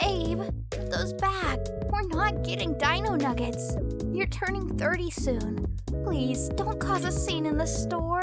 Babe, put those back. We're not getting dino nuggets. You're turning 30 soon. Please, don't cause a scene in the store.